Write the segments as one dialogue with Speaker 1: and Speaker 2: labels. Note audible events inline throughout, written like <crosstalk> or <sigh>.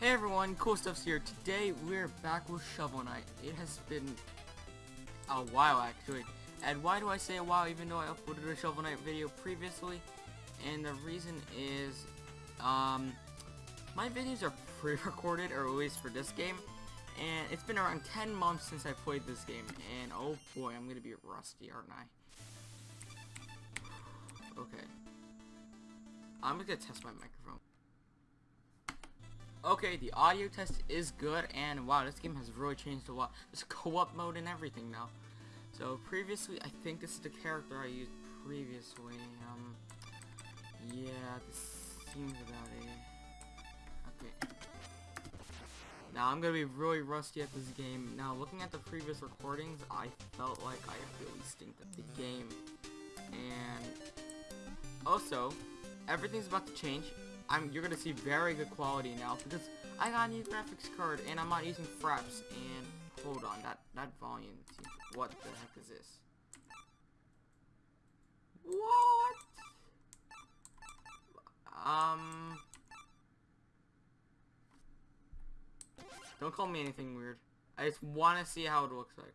Speaker 1: Hey everyone, Cool Stuff's here. Today we're back with Shovel Knight. It has been a while actually. And why do I say a while even though I uploaded a Shovel Knight video previously? And the reason is, um, my videos are <laughs> pre-recorded, or at least for this game. And it's been around 10 months since I played this game. And oh boy, I'm gonna be rusty, aren't I? Okay. I'm gonna test my microphone. Okay, the audio test is good, and wow, this game has really changed a lot. There's <laughs> co-op mode and everything now. So previously, I think this is the character I used previously. Um, yeah, this seems about it. Okay. Now I'm gonna be really rusty at this game. Now looking at the previous recordings, I felt like I really stink at the game. And also, everything's about to change. I'm you're gonna see very good quality now because I got a new graphics card and I'm not using fraps and hold on that that volume what the heck is this? What? Um. Don't call me anything weird. I just want to see how it looks like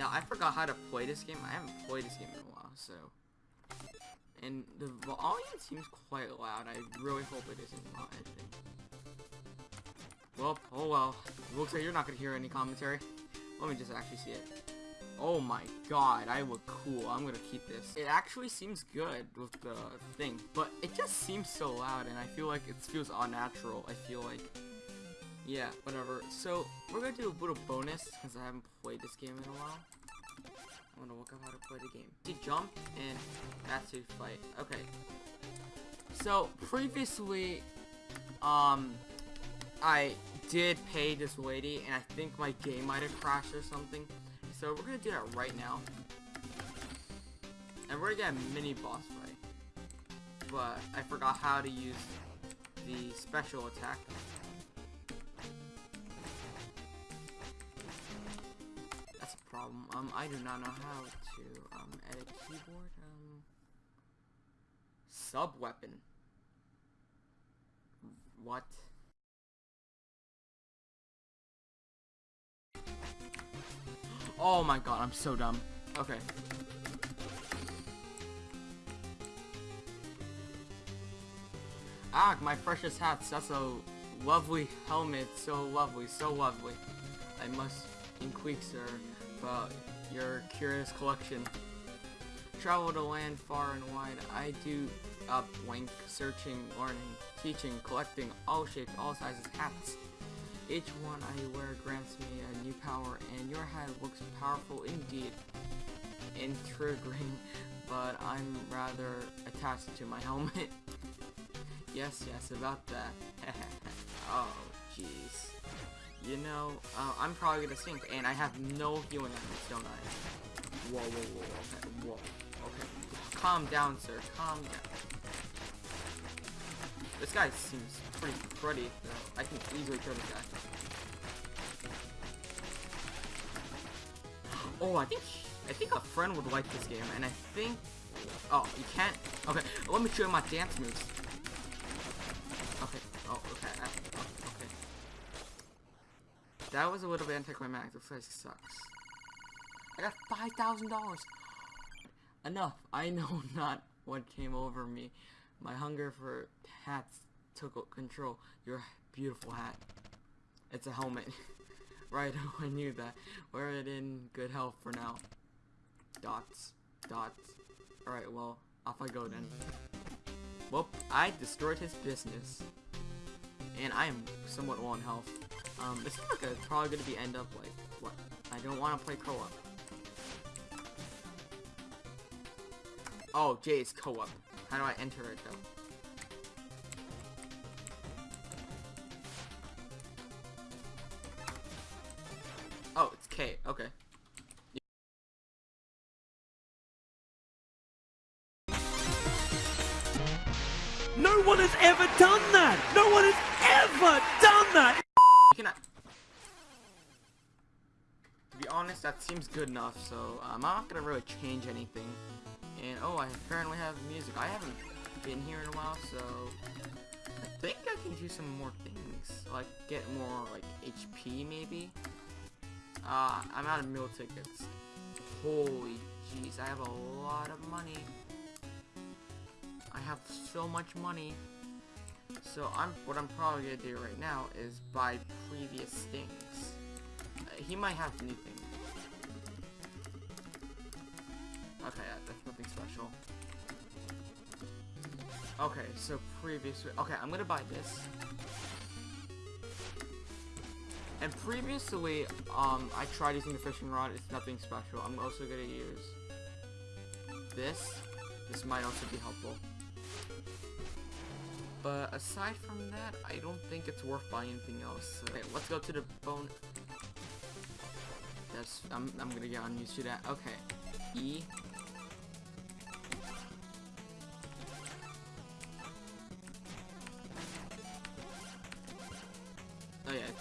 Speaker 1: Now, I forgot how to play this game. I haven't played this game in a while, so... And the volume seems quite loud. I really hope it isn't editing. Well, oh well. looks like you're not to hear any commentary. Let me just actually see it. Oh my god, I look cool. I'm gonna keep this. It actually seems good with the thing, but it just seems so loud, and I feel like it feels unnatural. I feel like yeah, whatever. So, we're gonna do a little bonus, because I haven't played this game in a while. I wanna look up how to play the game. To jump, and that's to fight. Okay. So, previously, um, I did pay this lady, and I think my game might have crashed or something. So, we're gonna do that right now. And we're gonna get a mini boss fight. But, I forgot how to use the special attack. Problem. Um, I do not know how to, um, edit keyboard. Um, sub-weapon. What? Oh my god, I'm so dumb. Okay. Ah, my precious hats, that's a lovely helmet, so lovely, so lovely. I must inquire, sir about your curious collection. Travel to land far and wide. I do up searching, learning, teaching, collecting, all shapes, all sizes, hats. Each one I wear grants me a new power, and your hat looks powerful indeed. Intriguing, <laughs> but I'm rather attached to my helmet. <laughs> yes, yes, about that. <laughs> oh, jeez. You know, uh, I'm probably gonna sink, and I have no healing items, don't I? Whoa, whoa, whoa, okay, whoa, okay. Calm down, sir, calm down. This guy seems pretty cruddy, though. I can easily kill this guy. <gasps> Oh, I think, I think a friend would like this game, and I think, oh, you can't, okay, let me show you my dance moves. Okay, oh, okay, that was a little bit anticlimactic. This place sucks. I got $5,000! Enough. I know <laughs> not what came over me. My hunger for hats took control. Your beautiful hat. It's a helmet. <laughs> right, <laughs> I knew that. Wear it in good health for now. Dots. Dots. Alright, well, off I go then. Well, I destroyed his business. And I am somewhat low in health. Um, this is like a, probably gonna be end up like, what? I don't want to play co-op. Oh, Jay, it's co-op. How do I enter it, though? Oh, it's K. Okay. Honest, that seems good enough, so um, I'm not gonna really change anything. And oh, I apparently have music. I haven't been here in a while, so I think I can do some more things. Like get more like HP maybe. Uh, I'm out of meal tickets. Holy jeez, I have a lot of money. I have so much money. So I'm what I'm probably gonna do right now is buy previous things. Uh, he might have new things. Special. Okay, so previously... Okay, I'm gonna buy this. And previously, um, I tried using the fishing rod. It's nothing special. I'm also gonna use this. This might also be helpful. But aside from that, I don't think it's worth buying anything else. Okay, let's go to the bone. That's I'm, I'm gonna get unused to that. Okay. E.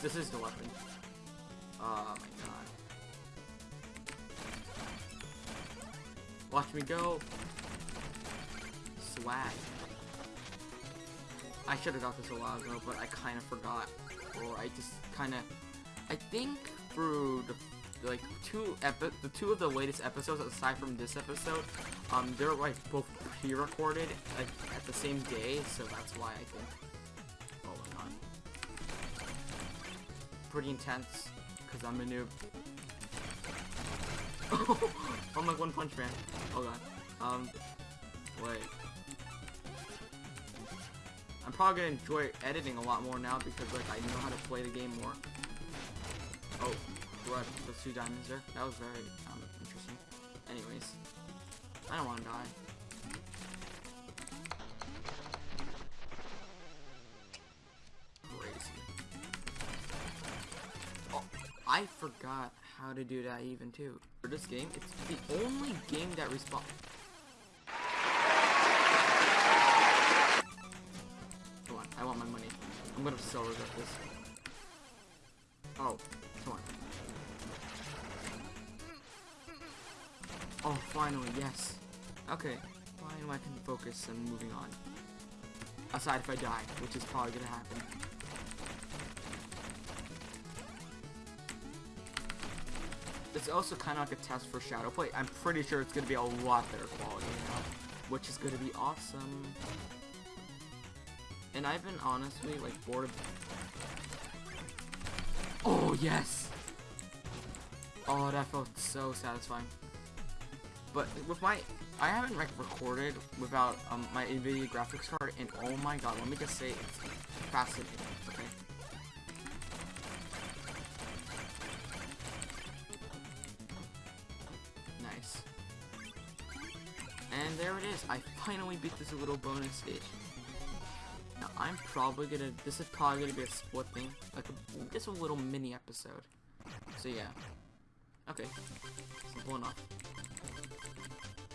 Speaker 1: this is the weapon. Oh my god. Watch me go. Swag. I should have got this a while ago, but I kind of forgot. Or I just kind of... I think through the like two epi the two of the latest episodes aside from this episode um they're like both pre-recorded like at the same day so that's why I think oh my god pretty intense because I'm a noob <laughs> I'm like one punch man oh god um wait I'm probably gonna enjoy editing a lot more now because like I know how to play the game more oh what? Those two diamonds there? That was very um, interesting. Anyways, I don't want to die. I forgot how to do that even too. For this game, it's the only game that respawn. Come on, I want my money. I'm gonna so regret this. Oh, come on. Oh, finally, yes. Okay, finally I can focus and moving on. Aside if I die, which is probably gonna happen. It's also kind of like a test for Shadow Play. I'm pretty sure it's gonna be a lot better quality now, which is gonna be awesome. And I've been honestly like bored of. Oh yes! Oh, that felt so satisfying. But with my, I haven't like recorded without um, my NVIDIA graphics card, and oh my god, let me just say, it's fascinating. Okay. And there it is. I finally beat this little bonus stage. Now I'm probably gonna. This is probably gonna be a split thing, like a, just a little mini episode. So yeah. Okay. Simple enough.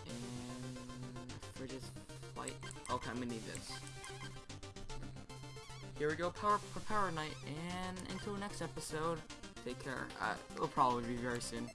Speaker 1: And... for Fridge's flight. Okay, I'm gonna need this. Here we go, power for power night, and until next episode, take care. Uh, it'll probably be very soon.